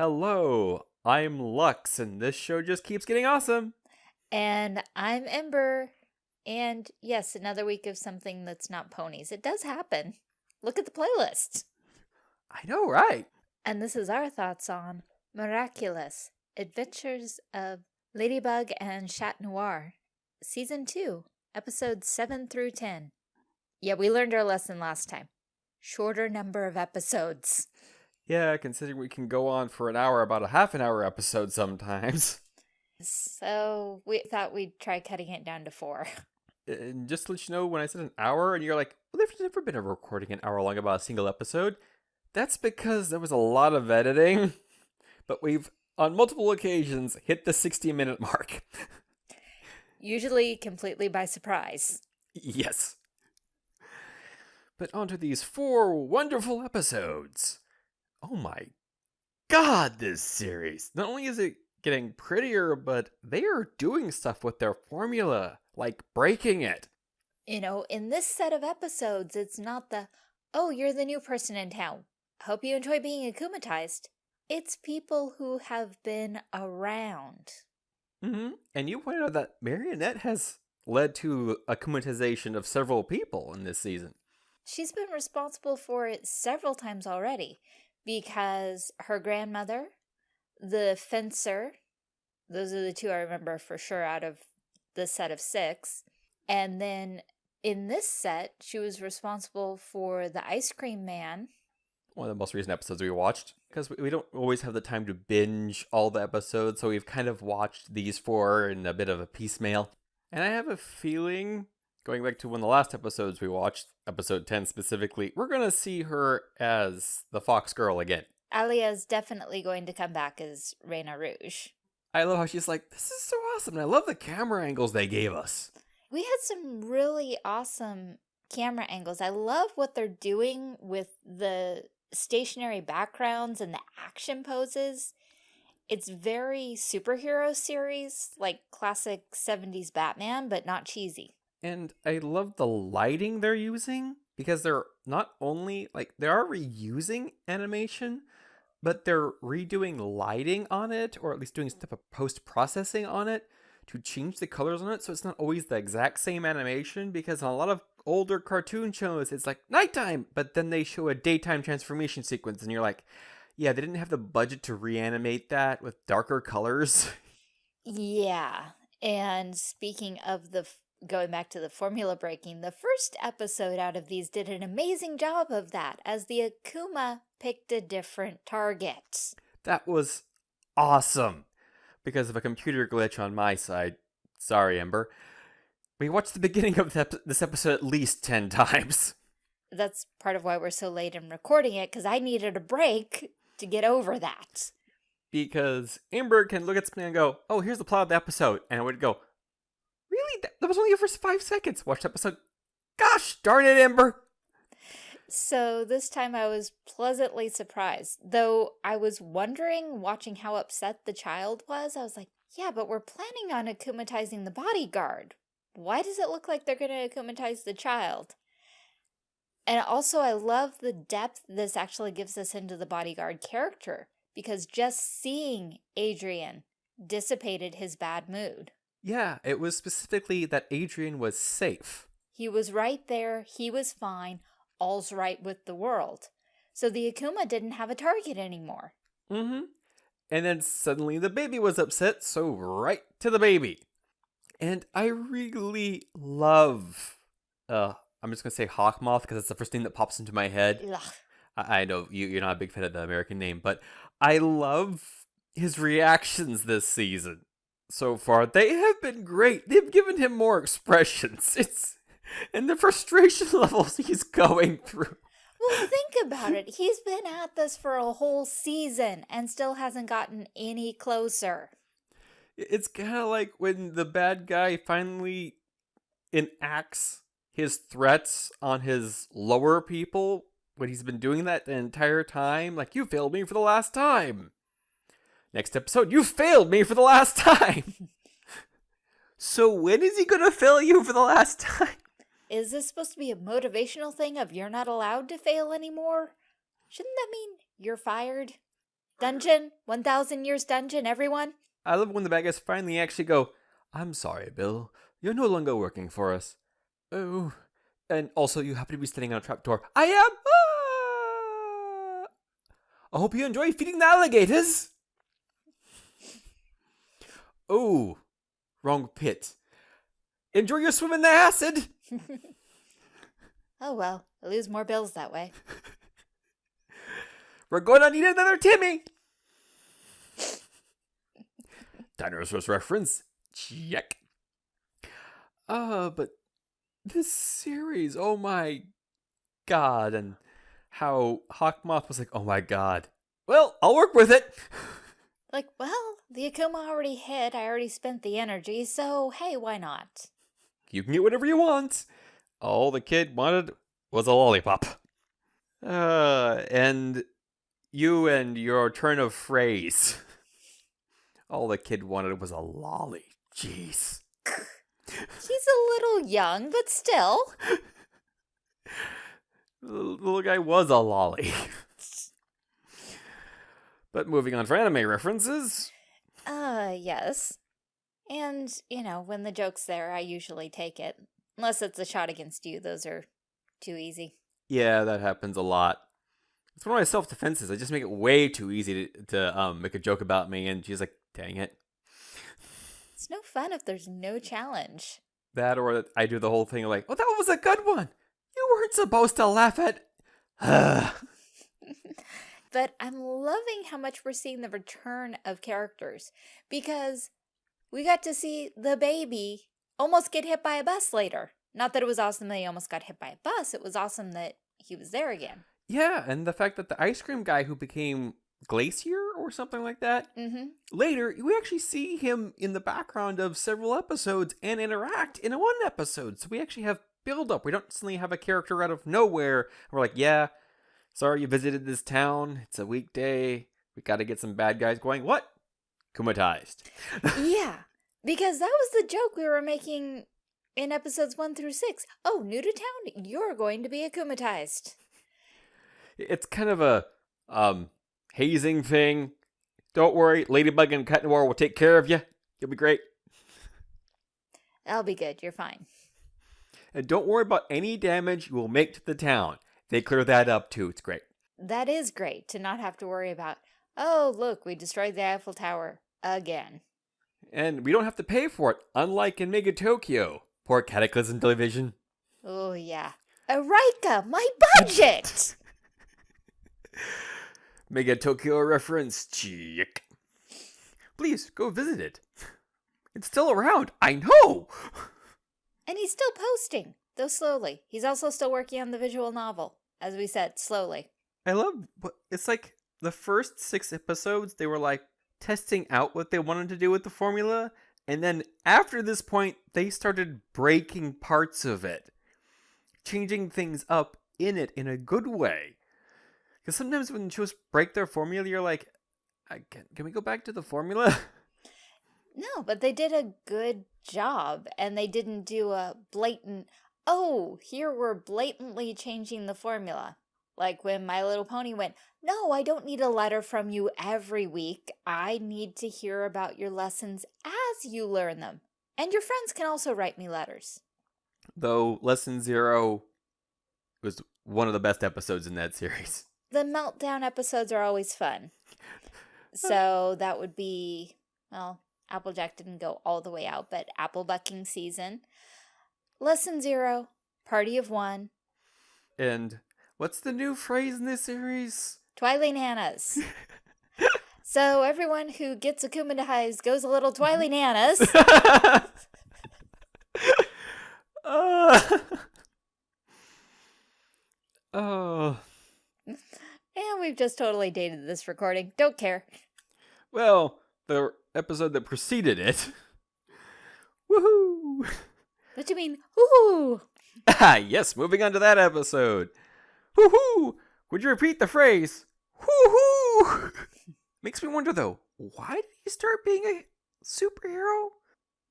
Hello, I'm Lux, and this show just keeps getting awesome. And I'm Ember. And yes, another week of something that's not ponies. It does happen. Look at the playlist. I know, right? And this is our thoughts on Miraculous Adventures of Ladybug and Chat Noir, Season 2, Episodes 7 through 10. Yeah, we learned our lesson last time. Shorter number of episodes. Yeah, considering we can go on for an hour, about a half an hour episode sometimes. So we thought we'd try cutting it down to four. And just to let you know, when I said an hour, and you're like, well, there's never been a recording an hour long about a single episode, that's because there was a lot of editing. But we've, on multiple occasions, hit the 60 minute mark. Usually completely by surprise. yes. But onto these four wonderful episodes. Oh my god, this series. Not only is it getting prettier, but they are doing stuff with their formula, like breaking it. You know, in this set of episodes, it's not the, oh, you're the new person in town. Hope you enjoy being akumatized. It's people who have been around. Mm-hmm. And you pointed out that Marionette has led to akumatization of several people in this season. She's been responsible for it several times already because her grandmother, the fencer, those are the two I remember for sure out of the set of six. And then in this set, she was responsible for the ice cream man. One of the most recent episodes we watched. Because we don't always have the time to binge all the episodes, so we've kind of watched these four in a bit of a piecemeal. And I have a feeling, going back to one of the last episodes we watched, episode 10 specifically, we're going to see her as the Fox Girl again. Alya is definitely going to come back as Rena Rouge. I love how she's like, this is so awesome. And I love the camera angles they gave us. We had some really awesome camera angles. I love what they're doing with the stationary backgrounds and the action poses. It's very superhero series, like classic 70s Batman, but not cheesy. And I love the lighting they're using because they're not only like they are reusing animation, but they're redoing lighting on it, or at least doing some type of post processing on it to change the colors on it so it's not always the exact same animation because on a lot of older cartoon shows it's like nighttime! But then they show a daytime transformation sequence and you're like yeah they didn't have the budget to reanimate that with darker colors. Yeah and speaking of the going back to the formula breaking the first episode out of these did an amazing job of that as the akuma picked a different target that was awesome because of a computer glitch on my side. Sorry, Ember. We watched the beginning of this episode at least 10 times. That's part of why we're so late in recording it, because I needed a break to get over that. Because Ember can look at something and go, oh, here's the plot of the episode. And I would go, really? That was only the first five seconds. Watch episode. Gosh darn it, Ember. So this time I was pleasantly surprised, though I was wondering, watching how upset the child was, I was like, yeah, but we're planning on akumatizing the bodyguard. Why does it look like they're going to akumatize the child? And also, I love the depth this actually gives us into the bodyguard character, because just seeing Adrien dissipated his bad mood. Yeah, it was specifically that Adrien was safe. He was right there, he was fine, all's right with the world. So the Akuma didn't have a target anymore. Mm-hmm. And then suddenly the baby was upset, so right to the baby. And I really love, uh, I'm just gonna say Hawkmoth because it's the first thing that pops into my head. I, I know you, you're not a big fan of the American name, but I love his reactions this season so far. They have been great. They've given him more expressions. It's and the frustration levels he's going through. Well, think about it. He's been at this for a whole season and still hasn't gotten any closer. It's kind of like when the bad guy finally enacts his threats on his lower people when he's been doing that the entire time. Like, you failed me for the last time. Next episode, you failed me for the last time. so when is he going to fail you for the last time? Is this supposed to be a motivational thing of you're not allowed to fail anymore? Shouldn't that mean you're fired? Dungeon, 1000 years dungeon, everyone. I love when the bad guys finally actually go, I'm sorry, Bill. You're no longer working for us. Oh. And also, you happen to be standing on a trapdoor. I am! Ah! I hope you enjoy feeding the alligators! Oh, wrong pit. Enjoy your swim in the acid! oh well, I lose more bills that way. We're gonna need another Timmy! Dinosaurs reference. Check. Uh, but this series, oh my god, and how Hawkmoth was like, oh my god. Well, I'll work with it. Like, well, the Akuma already hit. I already spent the energy, so hey, why not? You can get whatever you want. All the kid wanted was a lollipop. Uh, and you and your turn of phrase. All the kid wanted was a lolly. Jeez. He's a little young, but still. the little guy was a lolly. But moving on for anime references. Uh, yes. And, you know, when the joke's there, I usually take it. Unless it's a shot against you, those are too easy. Yeah, that happens a lot. It's one of my self defenses. I just make it way too easy to, to um, make a joke about me, and she's like, dang it. It's no fun if there's no challenge. That or I do the whole thing like, oh, that was a good one. You weren't supposed to laugh at. but I'm loving how much we're seeing the return of characters because we got to see the baby almost get hit by a bus later. Not that it was awesome that he almost got hit by a bus, it was awesome that he was there again. Yeah, and the fact that the ice cream guy who became Glacier or something like that. Mm-hmm. Later, we actually see him in the background of several episodes and interact in one episode. So we actually have build up. We don't suddenly have a character out of nowhere. We're like, yeah, sorry you visited this town. It's a weekday. We got to get some bad guys going. What? Kumatized. yeah, because that was the joke we were making in episodes one through six. Oh, new to town, you're going to be akumatized. It's kind of a um hazing thing. Don't worry, Ladybug and Cat Noir will take care of you. You'll be great. That'll be good. You're fine. And don't worry about any damage you will make to the town. They clear that up too. It's great. That is great to not have to worry about, oh, look, we destroyed the Eiffel Tower again. And we don't have to pay for it, unlike in Mega Tokyo. Poor Cataclysm Division. Oh, yeah. Eureka, my budget! Mega Tokyo reference. Check. Please go visit it. It's still around. I know. And he's still posting, though slowly. He's also still working on the visual novel, as we said, slowly. I love it's like the first six episodes, they were like testing out what they wanted to do with the formula. And then after this point, they started breaking parts of it, changing things up in it in a good way. Because sometimes when shows break their formula, you're like, can, can we go back to the formula? No, but they did a good job and they didn't do a blatant, oh, here we're blatantly changing the formula. Like when My Little Pony went, no, I don't need a letter from you every week. I need to hear about your lessons as you learn them. And your friends can also write me letters. Though Lesson Zero was one of the best episodes in that series the meltdown episodes are always fun. So that would be, well, Applejack didn't go all the way out, but apple bucking season. Lesson zero, party of one. And what's the new phrase in this series? Twilight Nanas. so everyone who gets akumatized goes a little Twilight Nanas. uh, oh. And we've just totally dated this recording. Don't care. Well, the episode that preceded it. Woohoo! What do you mean, woohoo? Ah, yes, moving on to that episode. Woohoo! Would you repeat the phrase? Woohoo! Makes me wonder though, why did he start being a superhero?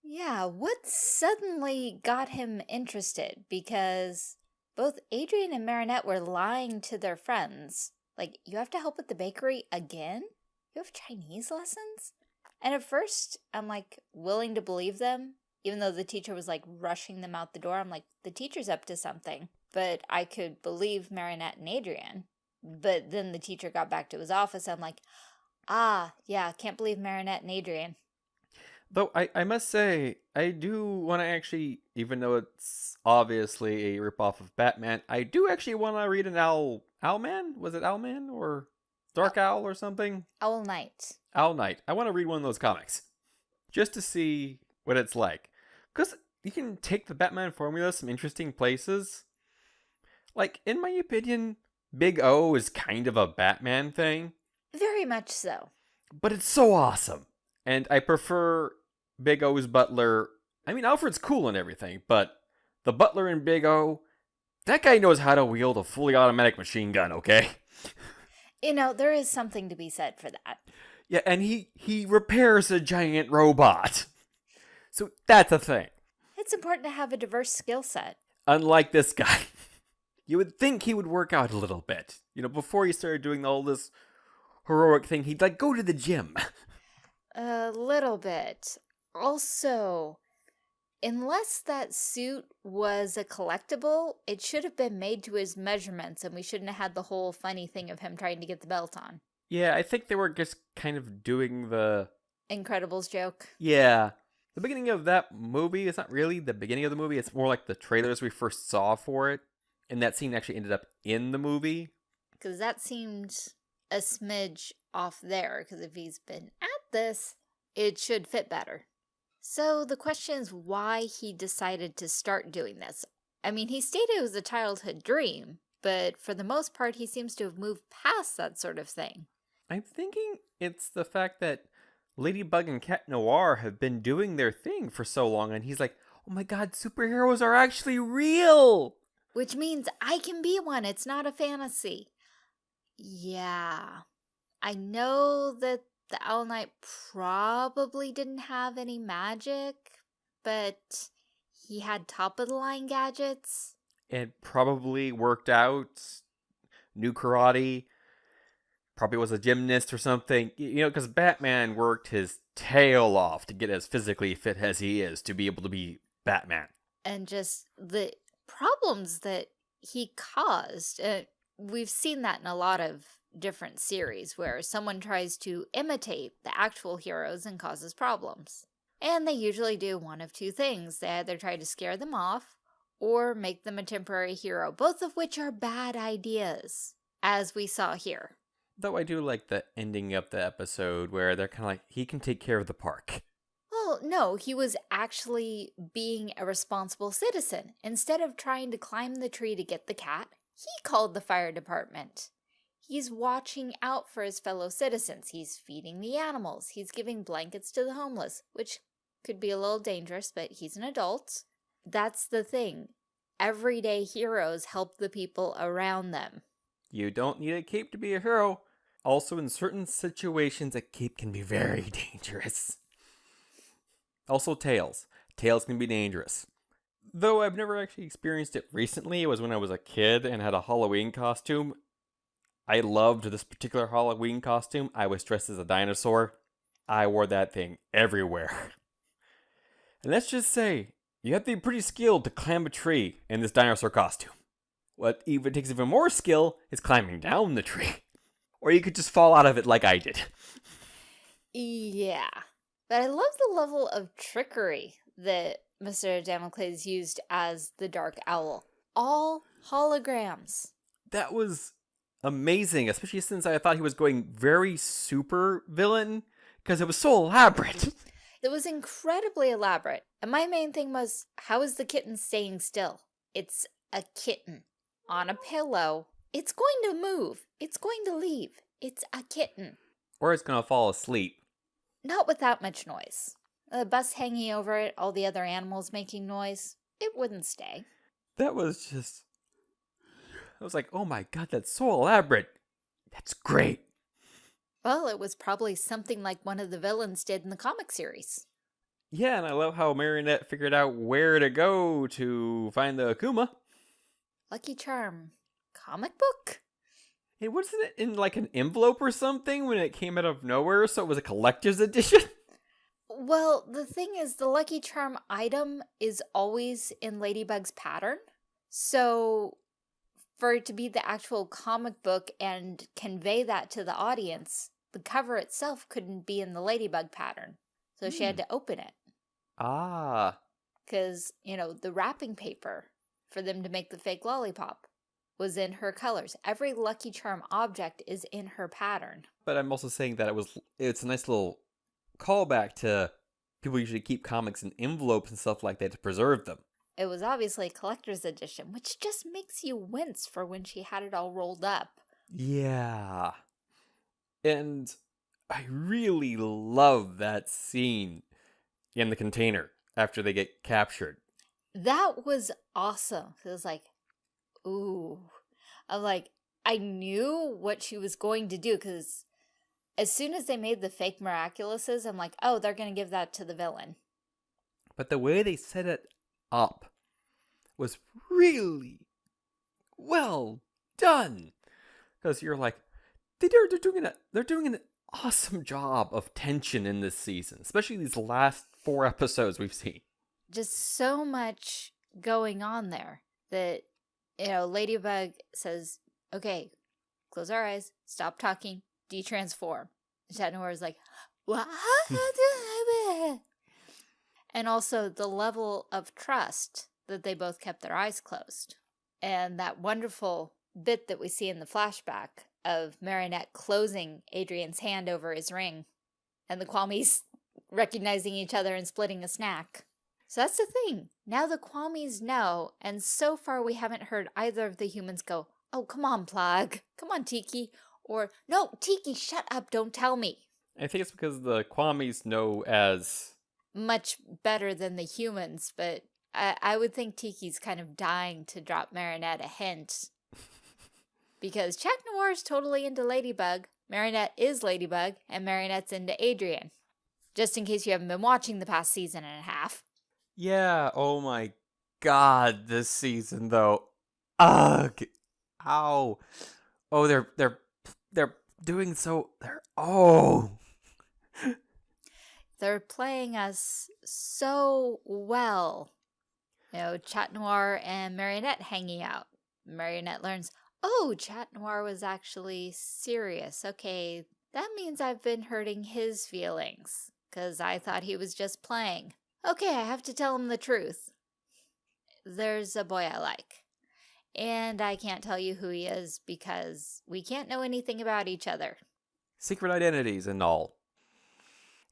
Yeah, what suddenly got him interested? Because both Adrien and Marinette were lying to their friends. Like, you have to help with the bakery again? You have Chinese lessons? And at first, I'm like willing to believe them, even though the teacher was like rushing them out the door. I'm like, the teacher's up to something. But I could believe Marinette and Adrien. But then the teacher got back to his office. I'm like, ah, yeah, can't believe Marinette and Adrien. Though I, I must say, I do want to actually, even though it's obviously a ripoff of Batman, I do actually want to read an Owl Owlman. Was it Owlman or Dark Owl or something? Owl Knight. Owl Knight. I want to read one of those comics just to see what it's like, because you can take the Batman formula some interesting places. Like in my opinion, Big O is kind of a Batman thing, Very much so. but it's so awesome, and I prefer Big O's butler. I mean, Alfred's cool and everything, but the butler in Big O, that guy knows how to wield a fully automatic machine gun. Okay. You know, there is something to be said for that. Yeah, and he he repairs a giant robot. So that's a thing. It's important to have a diverse skill set. Unlike this guy. You would think he would work out a little bit. You know, before he started doing all this heroic thing, he'd like go to the gym. A little bit. Also, unless that suit was a collectible, it should have been made to his measurements and we shouldn't have had the whole funny thing of him trying to get the belt on. Yeah, I think they were just kind of doing the Incredibles joke. Yeah. The beginning of that movie is not really the beginning of the movie, it's more like the trailers we first saw for it. And that scene actually ended up in the movie. Because that seemed a smidge off there. Because if he's been at this, it should fit better. So the question is why he decided to start doing this. I mean, he stated it was a childhood dream, but for the most part, he seems to have moved past that sort of thing. I'm thinking it's the fact that Ladybug and Cat Noir have been doing their thing for so long, and he's like, oh my god, superheroes are actually real! Which means I can be one. It's not a fantasy. Yeah. I know that the Owl Knight probably didn't have any magic, but he had top of the line gadgets. It probably worked out, new karate, probably was a gymnast or something. You know, because Batman worked his tail off to get as physically fit as he is to be able to be Batman. and just the problems that he caused. Uh, we've seen that in a lot of different series where someone tries to imitate the actual heroes and causes problems. And they usually do one of two things. They either try to scare them off or make them a temporary hero, both of which are bad ideas, as we saw here. Though I do like the ending of the episode where they're kind of like, he can take care of the park. Well, no, he was actually being a responsible citizen. Instead of trying to climb the tree to get the cat, he called the fire department. He's watching out for his fellow citizens. He's feeding the animals. He's giving blankets to the homeless, which could be a little dangerous, but he's an adult. That's the thing. Everyday heroes help the people around them. You don't need a cape to be a hero. Also, in certain situations, a cape can be very dangerous. Also, tails. Tails can be dangerous. Though I've never actually experienced it recently, it was when I was a kid and had a Halloween costume. I loved this particular Halloween costume. I was dressed as a dinosaur. I wore that thing everywhere. And let's just say, you have to be pretty skilled to climb a tree in this dinosaur costume. What even takes even more skill is climbing down the tree. Or you could just fall out of it like I did. Yeah. But I love the level of trickery that Mr. Damocles used as the Dark Owl. All holograms. That was amazing, especially since I thought he was going very super villain because it was so elaborate. It was incredibly elaborate. And my main thing was, how is the kitten staying still? It's a kitten on a pillow. It's going to move. It's going to leave. It's a kitten. or it's gonna fall asleep. Not without much noise. A bus hanging over it, all the other animals making noise. It wouldn't stay. That was just. I was like, oh my god, that's so elaborate. That's great. Well, it was probably something like one of the villains did in the comic series. Yeah, and I love how Marionette figured out where to go to find the Akuma. Lucky Charm. Comic book? It wasn't it in like an envelope or something when it came out of nowhere, so it was a collector's edition. Well, the thing is, the Lucky Charm item is always in Ladybug's pattern. So, for it to be the actual comic book and convey that to the audience, the cover itself couldn't be in the Ladybug pattern. So she had Hmm. to open it. Ah, Because, you know, the wrapping paper for them to make the fake lollipop was in her colors. Every Lucky Charm object is in her pattern. but I'm also saying that it was it's a nice little callback to people usually keep comics in envelopes and stuff like that to preserve them. It was obviously a collector's edition, which just makes you wince for when she had it all rolled up. Yeah. And I really love that scene in the container after they get captured. That was awesome. It was like, ooh. I'm like, I knew what she was going to do because as soon as they made the fake miraculouses, I'm like, oh, they're going to give that to the villain. But the way they set it up was really well done. Because you're like, they're, they're doing a, they're doing an awesome job of tension in this season, especially these last four episodes we've seen. Just so much going on there that, you know, Ladybug says, okay, close our eyes, stop talking, de-transform. Chat Noir is like, what? and also the level of trust that they both kept their eyes closed. And that wonderful bit that we see in the flashback of Marinette closing Adrien's hand over his ring and the Kwamis recognizing each other and splitting a snack. So that's the thing. Now the Kwamis know, and so far we haven't heard either of the humans go, Oh, come on, Plagg. Come on, Tikki. Or, No, Tikki, shut up. Don't tell me. I think it's because the Kwamis know as Much better than the humans, but I, I would think Tikki's kind of dying to drop Marinette a hint. Because Chat Noir is totally into Ladybug, Marinette is Ladybug, and Marinette's into Adrien. Just in case you haven't been watching the past season and a half. Yeah, oh my god, this season though. Ugh. Ow. Oh, they're they're they're doing so they're oh. They're playing us so well. You know, Chat Noir and Marionette hanging out. Marionette learns, oh, Chat Noir was actually serious. Okay, that means I've been hurting his feelings. Because I thought he was just playing. Okay, I have to tell him the truth. There's a boy I like. And I can't tell you who he is because we can't know anything about each other. Secret identities and all.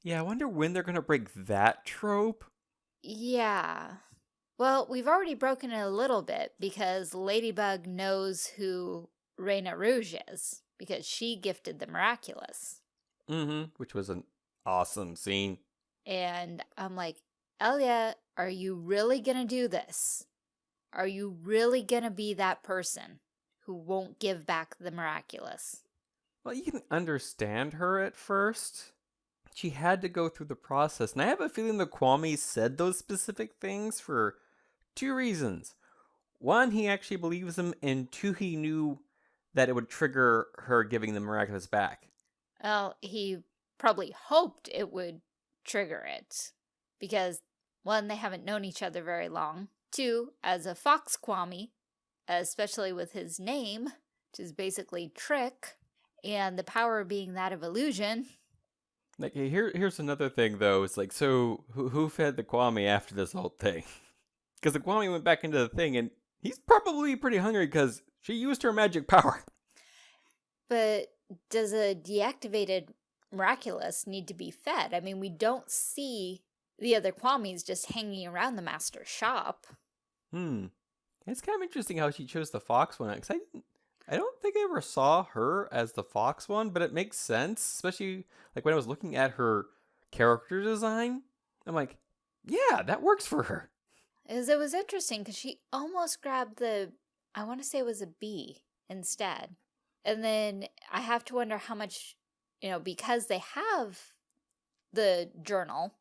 Yeah, I wonder when they're gonna break that trope. Yeah. Well, we've already broken it a little bit because Ladybug knows who Rena Rouge is because she gifted the miraculous. Mm-hmm. Which was an awesome scene. And I'm like, Alya, are you really going to do this? Are you really going to be that person who won't give back the miraculous? Well, you can understand her at first. She had to go through the process. And I have a feeling the Kwami said those specific things for two reasons. One, he actually believes them, and two, he knew that it would trigger her giving the miraculous back. Well, he probably hoped it would trigger it because one, they haven't known each other very long. Two, as a fox Kwami, especially with his name, which is basically trick, and the power being that of illusion. Like here, here's another thing though. It's like, so who who fed the Kwami after this whole thing? Because the Kwami went back into the thing, and he's probably pretty hungry because she used her magic power. But does a deactivated miraculous need to be fed? I mean, we don't see the other Kwamis just hanging around the master's shop. Hmm. It's kind of interesting how she chose the fox one because I I don't think I ever saw her as the fox one, but it makes sense, especially like when I was looking at her character design. I'm like, yeah, that works for her. Is it was interesting because she almost grabbed the, I want to say it was a bee instead. And then I have to wonder how much, you know, because they have the journal,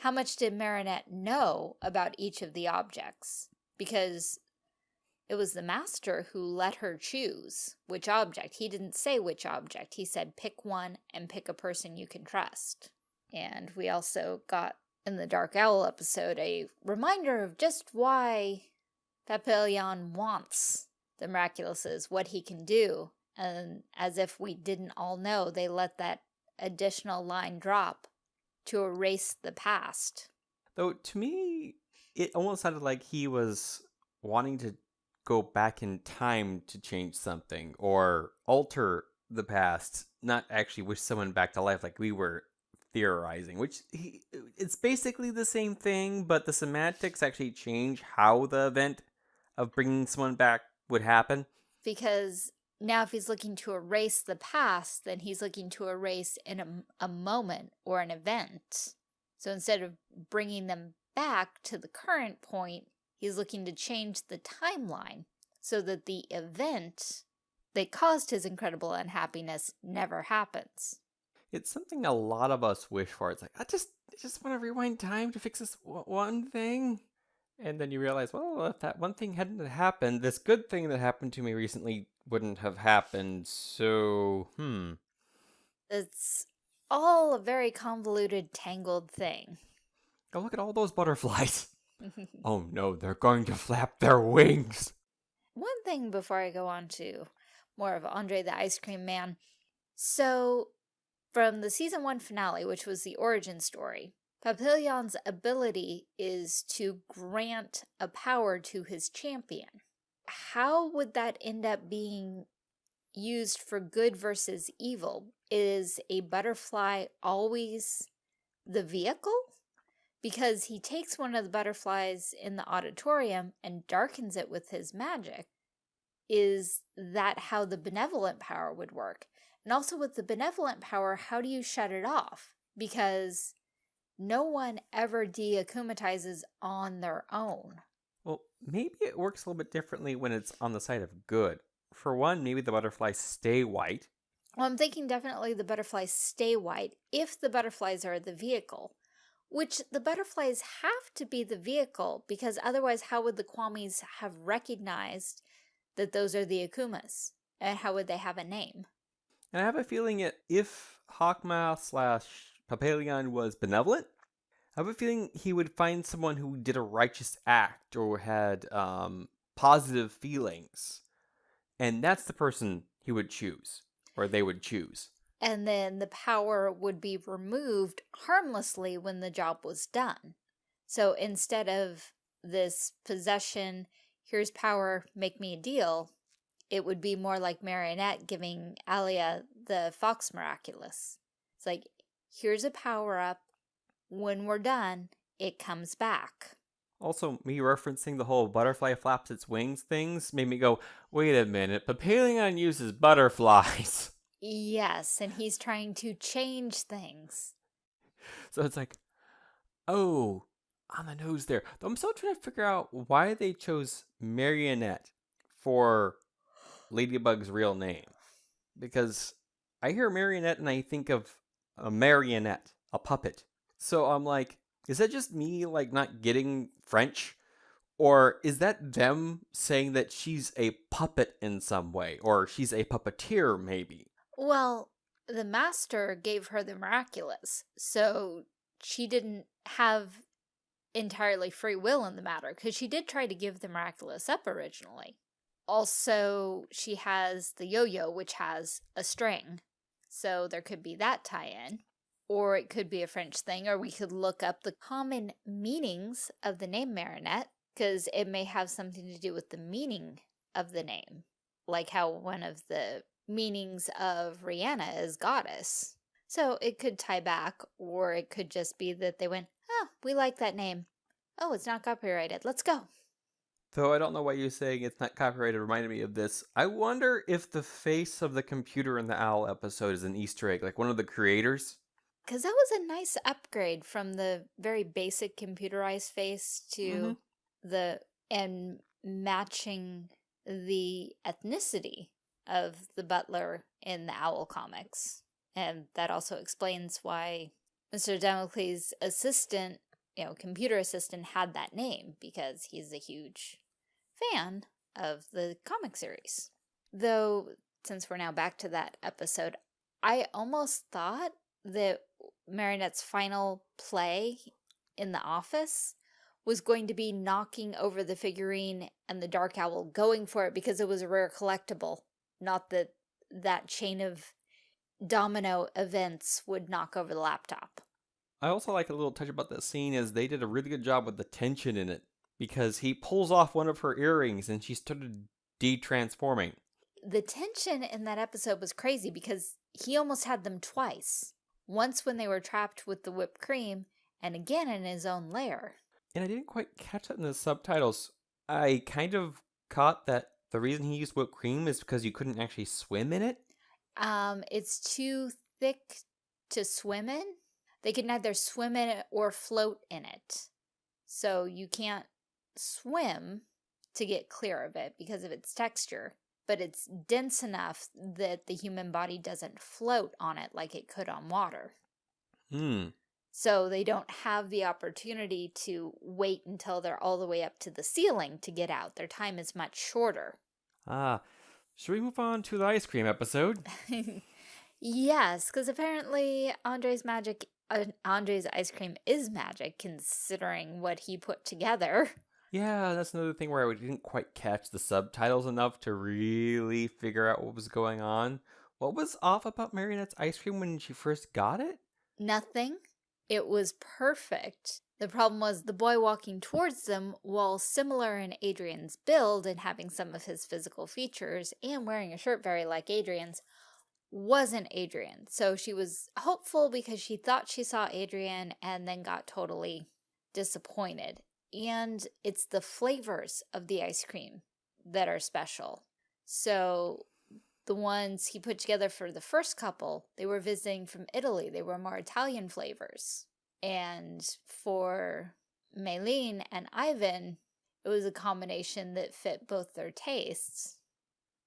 how much did Marinette know about each of the objects? Because it was the master who let her choose which object. He didn't say which object. He said pick one and pick a person you can trust. And we also got in the Dark Owl episode a reminder of just why Papillon wants the Miraculouses, what he can do. And as if we didn't all know, they let that additional line drop to erase the past. Though to me, it almost sounded like he was wanting to go back in time to change something or alter the past, not actually wish someone back to life like we were theorizing, which he, it's basically the same thing, but the semantics actually change how the event of bringing someone back would happen. Because now if he's looking to erase the past, then he's looking to erase in a, a moment or an event. So instead of bringing them back to the current point, he's looking to change the timeline so that the event that caused his incredible unhappiness never happens. It's something a lot of us wish for. It's like, I just, I just want to rewind time to fix this one thing. And then you realize, well, if that one thing hadn't happened, this good thing that happened to me recently wouldn't have happened. So, hmm. It's all a very convoluted, tangled thing. Go look at all those butterflies. oh no, they're going to flap their wings. One thing before I go on to more of Andre the Ice Cream Man. So, from the season one finale, which was the origin story, Papillon's ability is to grant a power to his champion. How would that end up being used for good versus evil? Is a butterfly always the vehicle? Because he takes one of the butterflies in the auditorium and darkens it with his magic. Is that how the benevolent power would work? And also with the benevolent power, how do you shut it off? Because no one ever deakumatizes on their own. Well, maybe it works a little bit differently when it's on the side of good. For one, maybe the butterflies stay white. Well, I'm thinking definitely the butterflies stay white if the butterflies are the vehicle, which the butterflies have to be the vehicle because otherwise how would the Kwamis have recognized that those are the Akumas? And how would they have a name? And I have a feeling that if Hawkmoth slash Papillon was benevolent, I have a feeling he would find someone who did a righteous act or had um, positive feelings. And that's the person he would choose, or they would choose. And then the power would be removed harmlessly when the job was done. So instead of this possession, here's power, make me a deal, it would be more like Marionette giving Alya the Fox Miraculous. It's like, here's a power-up, when we're done, it comes back. Also, me referencing the whole butterfly flaps its wings things made me go, wait a minute, Papillon uses butterflies. Yes, and he's trying to change things. So it's like, oh, on the nose there. I'm still trying to figure out why they chose Marionette for Ladybug's real name. Because I hear Marionette and I think of a marionette, a puppet. So I'm like, is that just me like not getting French? Or is that them saying that she's a puppet in some way? Or she's a puppeteer, maybe? Well, the master gave her the miraculous, so she didn't have entirely free will in the matter, because she did try to give the miraculous up originally. Also, she has the yo-yo, which has a string, so there could be that tie-in or it could be a French thing, or we could look up the common meanings of the name Marinette, because it may have something to do with the meaning of the name, like how one of the meanings of Rihanna is goddess. So it could tie back, or it could just be that they went, oh, we like that name. Oh, it's not copyrighted. Let's go. Though I don't know why you're saying it's not copyrighted reminded me of this. I wonder if the face of the computer in the owl episode is an Easter egg, like one of the creators. Because that was a nice upgrade from the very basic computerized face to mm -hmm. the, and matching the ethnicity of the butler in the Owl comics. And that also explains why Mr. Damocles' assistant, you know, computer assistant had that name because he's a huge fan of the comic series. Though, since we're now back to that episode, I almost thought that Marinette's final play in the office was going to be knocking over the figurine and the Dark Owl going for it because it was a rare collectible, not that that chain of domino events would knock over the laptop. I also like a little touch about that scene is they did a really good job with the tension in it because he pulls off one of her earrings and she started de-transforming. The tension in that episode was crazy because he almost had them twice. Once when they were trapped with the whipped cream and again in his own lair. And I didn't quite catch that in the subtitles. I kind of caught that the reason he used whipped cream is because you couldn't actually swim in it. Um, it's too thick to swim in. They can neither swim in it or float in it. So you can't swim to get clear of it because of its texture, but it's dense enough that the human body doesn't float on it like it could on water. Hmm. So they don't have the opportunity to wait until they're all the way up to the ceiling to get out. Their time is much shorter. Ah, should we move on to the ice cream episode? yes, because apparently Andre's magic, uh, Andre's ice cream is magic considering what he put together. Yeah, that's another thing where I didn't quite catch the subtitles enough to really figure out what was going on. What was off about Marionette's ice cream when she first got it? Nothing. It was perfect. The problem was the boy walking towards them, while similar in Adrien's build and having some of his physical features and wearing a shirt very like Adrien's, wasn't Adrien. So she was hopeful because she thought she saw Adrien and then got totally disappointed. And it's the flavors of the ice cream that are special. So the ones he put together for the first couple, they were visiting from Italy. They were more Italian flavors. And for Mylène and Ivan, it was a combination that fit both their tastes.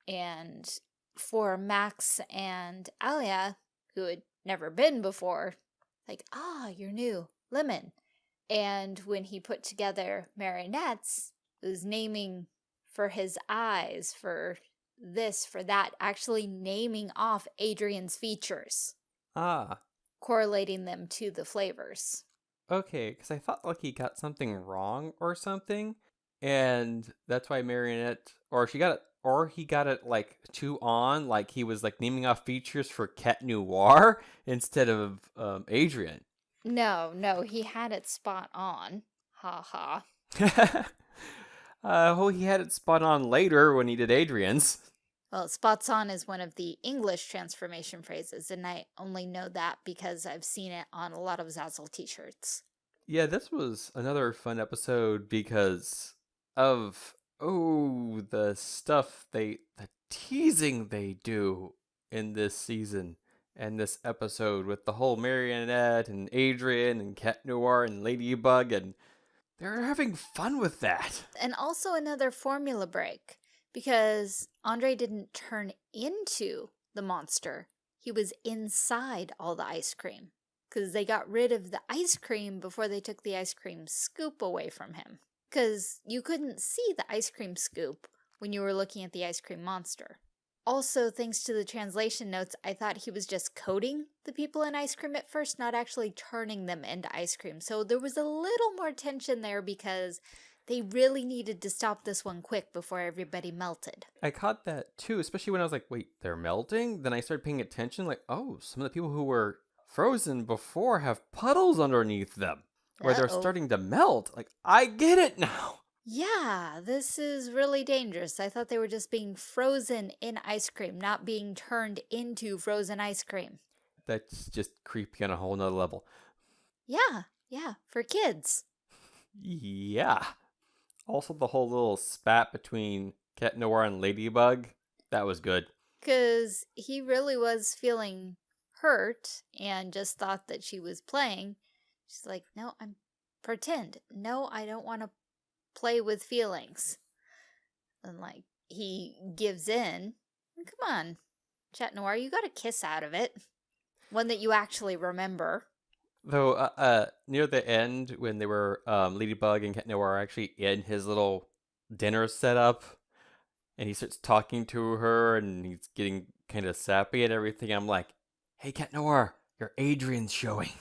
And for Max and Alya, who had never been before, like, ah, you're new, lemon. And when he put together marionettes, it was naming for his eyes, for this, for that, actually naming off Adrien's features. Ah. Correlating them to the flavors. Okay, because I thought like he got something wrong or something, and that's why Marionette, or she got it, or he got it like too on, like he was like naming off features for Cat Noir instead of um, Adrien. No, no, he had it spot on. Ha ha. uh, well, he had it spot on later when he did Adrien's. Well, spots on is one of the English transformation phrases, and I only know that because I've seen it on a lot of Zazzle t-shirts. Yeah, this was another fun episode because of, oh, the stuff they, the teasing they do in this season and this episode with the whole marionette and Adrien and Cat Noir and Ladybug, and they're having fun with that. And also another formula break because Andre didn't turn into the monster. He was inside all the ice cream because they got rid of the ice cream before they took the ice cream scoop away from him because you couldn't see the ice cream scoop when you were looking at the ice cream monster. Also, thanks to the translation notes, I thought he was just coating the people in ice cream at first, not actually turning them into ice cream. So there was a little more tension there because they really needed to stop this one quick before everybody melted. I caught that too, especially when I was like, wait, they're melting? Then I started paying attention, like, oh, some of the people who were frozen before have puddles underneath them where uh -oh. they're starting to melt. Like, I get it now. Yeah, this is really dangerous. I thought they were just being frozen in ice cream, not being turned into frozen ice cream. That's just creepy on a whole nother level. Yeah, yeah, for kids. Yeah. Also, the whole little spat between Cat Noir and Ladybug, that was good. Because he really was feeling hurt and just thought that she was playing. She's like, no, I'm pretend. No, I don't want to play with feelings. And like, he gives in. Come on, Chat Noir, you got a kiss out of it. One that you actually remember. Though uh, uh, near the end, when they were um, Ladybug and Cat Noir actually in his little dinner setup, and he starts talking to her and he's getting kind of sappy and everything. I'm like, hey, Cat Noir, your Adrien's showing.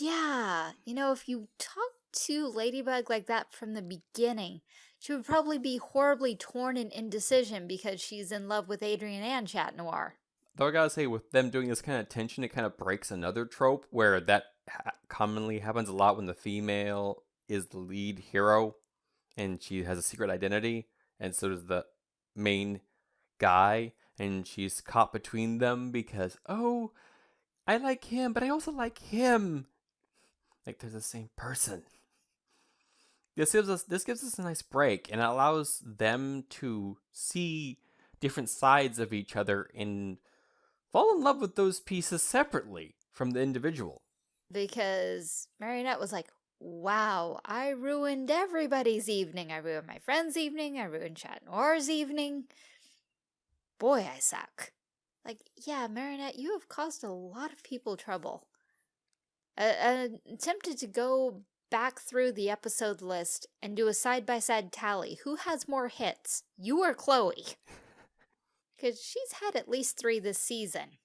Yeah, you know, if you talk to Ladybug like that from the beginning, she would probably be horribly torn in indecision because she's in love with Adrien and Chat Noir. Though I gotta say, with them doing this kind of tension, it kind of breaks another trope where that ha- commonly happens a lot when the female is the lead hero and she has a secret identity, and so does the main guy, and she's caught between them because, oh, I like him, but I also like him. Like they're the same person. This gives us this gives us a nice break and it allows them to see different sides of each other and fall in love with those pieces separately from the individual. Because Marionette was like, wow, I ruined everybody's evening. I ruined my friend's evening. I ruined Chat Noir's evening. Boy, I suck. Like, yeah, Marionette, you have caused a lot of people trouble. I, I'm tempted to go back through the episode list and do a side-by-side tally. Who has more hits, you or Chloe? Because she's had at least three this season.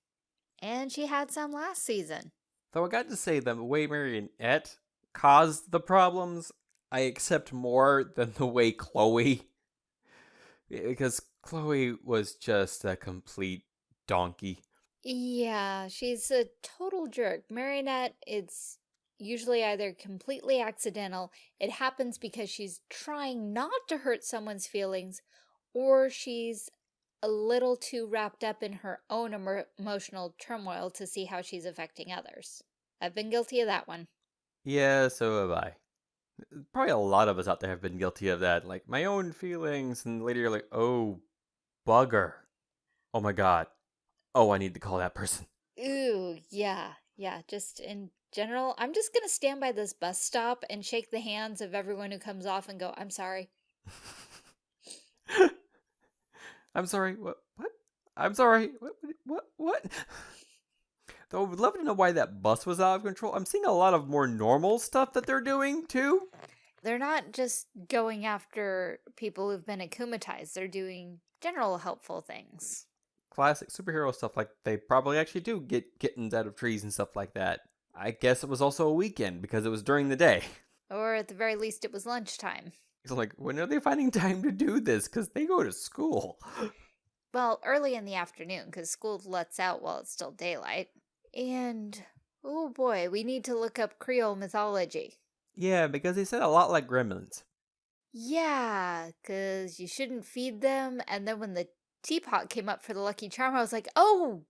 And she had some last season. Though I got to say, the way Marionette caused the problems, I accept more than the way Chloe. Because Chloe was just a complete donkey. Yeah, she's a total jerk. Marionette, it's usually either completely accidental, it happens because she's trying not to hurt someone's feelings, or she's a little too wrapped up in her own emo emotional turmoil to see how she's affecting others. I've been guilty of that one. Yeah, so have I. Probably a lot of us out there have been guilty of that. Like, my own feelings, and later you're like, oh, bugger. Oh my god. Oh, I need to call that person. Ooh, yeah, yeah, just in general, I'm just gonna stand by this bus stop and shake the hands of everyone who comes off and go, I'm sorry. I'm sorry. What? What? I'm sorry. What? What? What? Though I would love to know why that bus was out of control. I'm seeing a lot of more normal stuff that they're doing too. They're not just going after people who've been akumatized. They're doing general helpful things. Classic superhero stuff like they probably actually do get kittens out of trees and stuff like that. I guess it was also a weekend because it was during the day. Or at the very least, it was lunchtime. It's like, when are they finding time to do this? Because they go to school. Well, early in the afternoon, because school lets out while it's still daylight. And, oh boy, we need to look up Creole mythology. Yeah, because they said a lot like gremlins. Yeah, because you shouldn't feed them. And then when the teapot came up for the Lucky Charm, I was like, oh,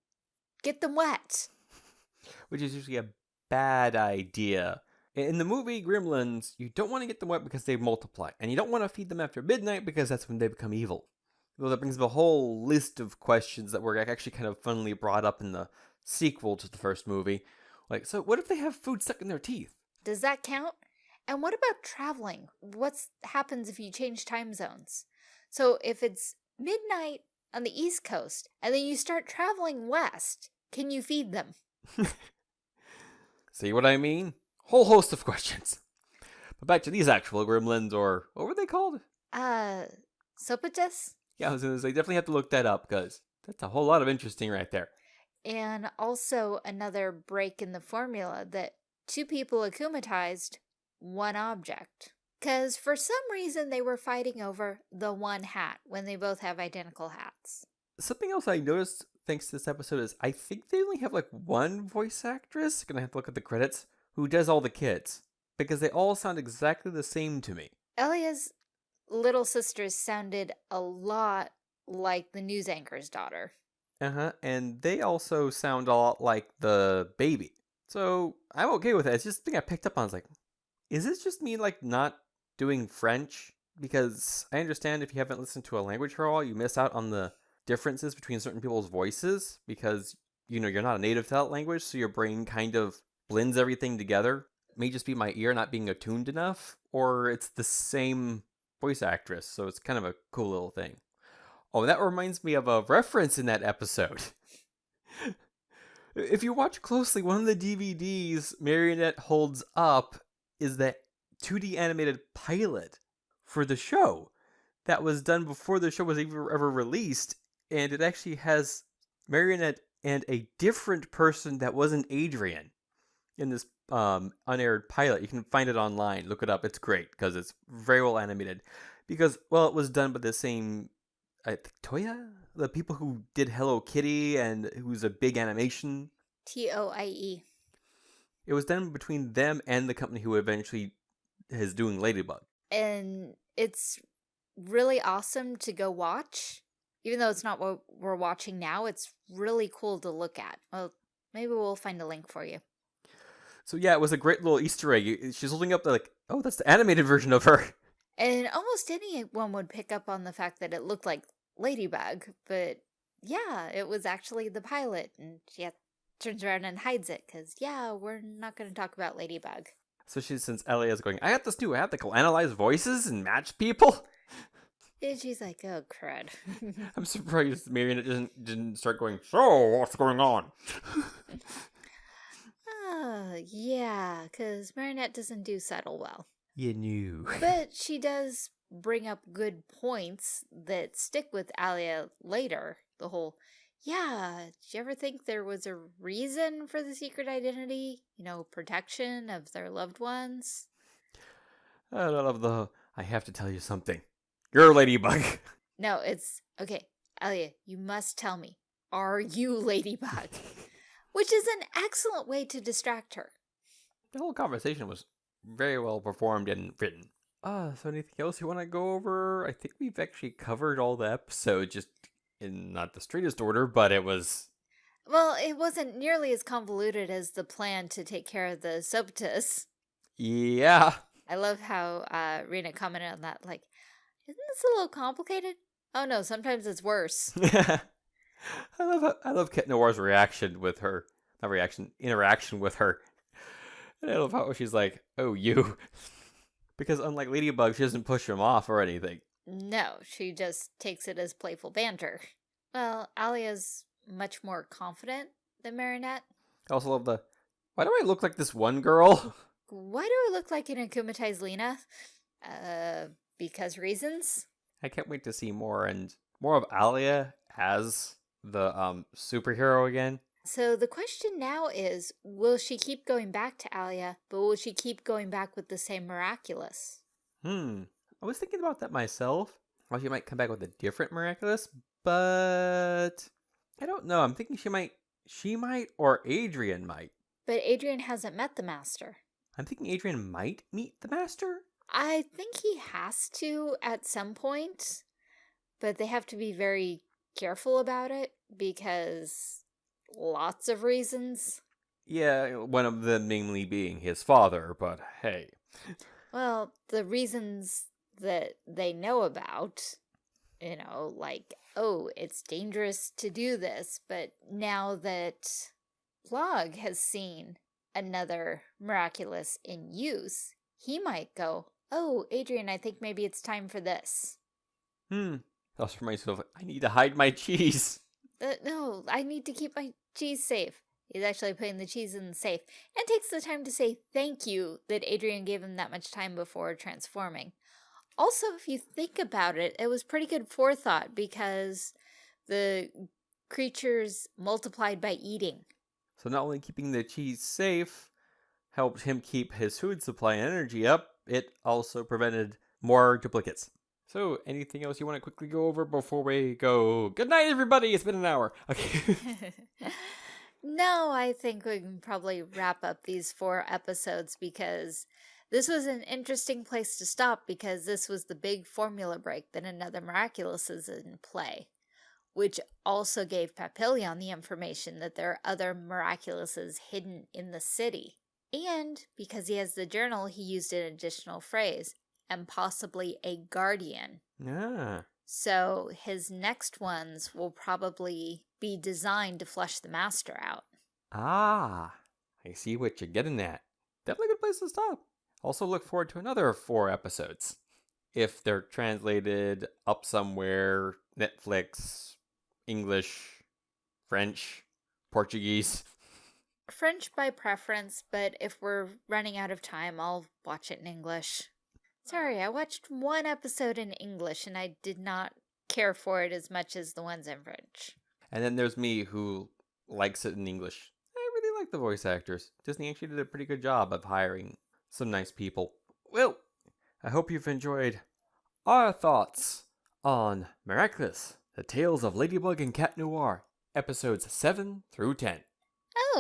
get them wet. Which is usually a bad idea. In the movie Gremlins, you don't want to get them wet because they multiply, and you don't want to feed them after midnight because that's when they become evil. Well, that brings up a whole list of questions that were actually kind of funnily brought up in the sequel to the first movie. Like, so what if they have food stuck in their teeth? Does that count? And what about traveling? What happens if you change time zones? So if it's midnight on the East Coast and then you start traveling west, can you feed them? See what I mean? Whole host of questions. But back to these actual gremlins, or what were they called? Uh, Sapotis? Yeah, I was gonna say, definitely have to look that up, because that's a whole lot of interesting right there. And also another break in the formula that two people akumatized one object. Because for some reason they were fighting over the one hat when they both have identical hats. Something else I noticed thanks to this episode is I think they only have like one voice actress, gonna have to look at the credits, who does all the kids. Because they all sound exactly the same to me. Alya's little sisters sounded a lot like the news anchor's daughter. Uh huh. And they also sound a lot like the baby. So I'm okay with it. It's just the thing I picked up on. I was like, is this just me like not doing French? Because I understand if you haven't listened to a language for a while, you miss out on the differences between certain people's voices because you know you're not a native to that language, so your brain kind of blends everything together. It may just be my ear not being attuned enough, or it's the same voice actress, so it's kind of a cool little thing. Oh, that reminds me of a reference in that episode. if you watch closely, one of the DVDs Marionette holds up is that 2D animated pilot for the show that was done before the show was even ever released, and it actually has Marionette and a different person that wasn't Adrien in this um, unaired pilot. You can find it online. Look it up. It's great because it's very well animated. Because well, it was done by the same, I think Toya, the people who did Hello Kitty and who's a big animation. T O I E. It was done between them and the company who eventually is doing Ladybug. And it's really awesome to go watch. Even though it's not what we're watching now, it's really cool to look at. Well, maybe we'll find a link for you. So yeah, it was a great little Easter egg. She's holding up the, like, oh, that's the animated version of her. And almost anyone would pick up on the fact that it looked like Ladybug, but yeah, it was actually the pilot, and she had, turns around and hides it because yeah, we're not going to talk about Ladybug. So she, since Alya's going, I have this new app that can analyze voices and match people. And she's like, oh, crud. I'm surprised Marionette didn't didn't start going. So what's going on? Oh, yeah, because Marinette doesn't do subtle well. You knew. But she does bring up good points that stick with Alya later. The whole, yeah, did you ever think there was a reason for the secret identity? You know, protection of their loved ones? I love the. I have to tell you something. You're a ladybug. No, it's, okay, Alya, you must tell me, are you Ladybug? Which is an excellent way to distract her. The whole conversation was very well performed and written. Uh, so anything else you want to go over? I think we've actually covered all the episodes, just in not the straightest order, but it was. Well, it wasn't nearly as convoluted as the plan to take care of the Sapotis. Yeah. I love how uh, Rena commented on that, like, isn't this a little complicated? Oh no, sometimes it's worse. I love I love Chat Noir's reaction with her, not reaction, interaction with her. And I love how she's like, "Oh, you," because unlike Ladybug, she doesn't push him off or anything. No, she just takes it as playful banter. Well, Alya's much more confident than Marinette. I also love the, "Why do I look like this one girl?" Why do I look like an akumatized Lena? Uh, because reasons? I can't wait to see more and more of Alya as the um superhero again. So the question now is, will she keep going back to Alya, but will she keep going back with the same miraculous? Hmm. I was thinking about that myself. Well, she might come back with a different miraculous, but I don't know. I'm thinking she might, she might, or Adrien might. But Adrien hasn't met the master. I'm thinking Adrien might meet the master. I think he has to at some point, but they have to be very careful about it because lots of reasons. Yeah, one of them namely being his father, but hey. Well, the reasons that they know about, you know, like, oh, it's dangerous to do this, but now that Plagg has seen another miraculous in use, he might go, oh, Adrien, I think maybe it's time for this. Hmm. I also reminds myself, I need to hide my cheese. Uh, no, I need to keep my cheese safe. He's actually putting the cheese in the safe and takes the time to say thank you that Adrien gave him that much time before transforming. Also, if you think about it, it was pretty good forethought because the creatures multiplied by eating. So not only keeping the cheese safe helped him keep his food supply and energy up, it also prevented more duplicates. So, anything else you want to quickly go over before we go? Good night, everybody. It's been an hour. Okay. no, I think we can probably wrap up these four episodes because this was an interesting place to stop because this was the big formula break that another Miraculous is in play, which also gave Papillon the information that there are other Miraculouses hidden in the city. And because he has the journal, he used an additional phrase, and possibly a guardian. yeah. So his next ones will probably be designed to flush the master out. Ah, I see what you're getting at. Definitely a good place to stop. Also, look forward to another four episodes. If they're translated up somewhere, Netflix, English, French, Portuguese. French by preference, but if we're running out of time, I'll watch it in English. Sorry, I watched one episode in English and I did not care for it as much as the ones in French. And then there's me who likes it in English. I really like the voice actors. Disney actually did a pretty good job of hiring some nice people. Well, I hope you've enjoyed our thoughts on Miraculous, The Tales of Ladybug and Cat Noir, episodes 7 through 10.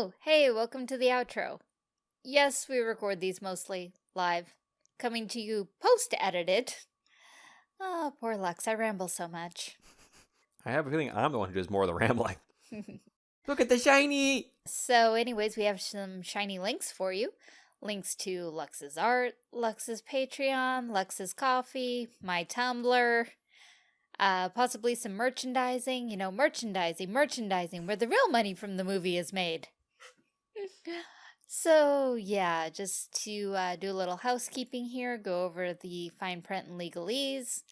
Oh, hey, welcome to the outro. Yes, we record these mostly live, coming to you post-edited. Oh, poor Lux, I ramble so much. I have a feeling I'm the one who does more of the rambling. Look at the shiny! So anyways, we have some shiny links for you. Links to Lux's art, Lux's Patreon, Lux's coffee, my Tumblr, uh, possibly some merchandising. You know, merchandising, merchandising, where the real money from the movie is made. So yeah, just to uh, do a little housekeeping here, go over the fine print and legalese.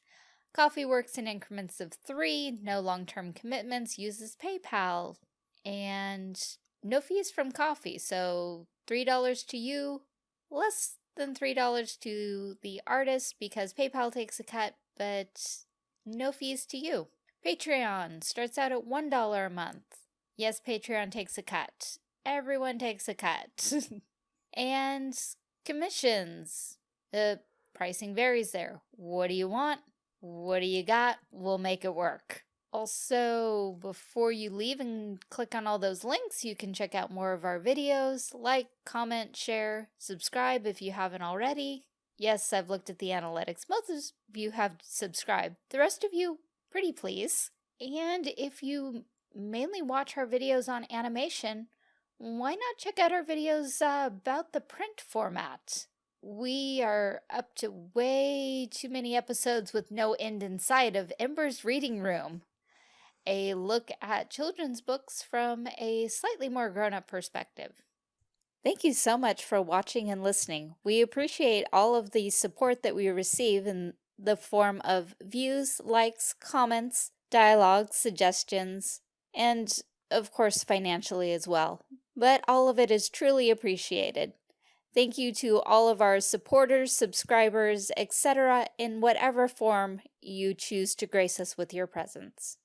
Coffee works in increments of three, no long-term commitments, uses PayPal, and no fees from coffee. So $3 to you, less than $3 to the artist because PayPal takes a cut, but no fees to you. Patreon starts out at $1 a month. Yes, Patreon takes a cut. Everyone takes a cut. and commissions. The pricing varies there. What do you want? What do you got? We'll make it work. Also, before you leave and click on all those links, you can check out more of our videos, like, comment, share, subscribe if you haven't already. Yes, I've looked at the analytics. Most of you have subscribed. The rest of you, pretty please. And if you mainly watch our videos on animation, why not check out our videos uh, about the print format? We are up to way too many episodes with no end in sight of Ember's Reading Room a look at children's books from a slightly more grown-up perspective. Thank you so much for watching and listening. We appreciate all of the support that we receive in the form of views, likes, comments, dialogues, suggestions, and of course financially as well. But all of it is truly appreciated. Thank you to all of our supporters, subscribers, etc. in whatever form you choose to grace us with your presence.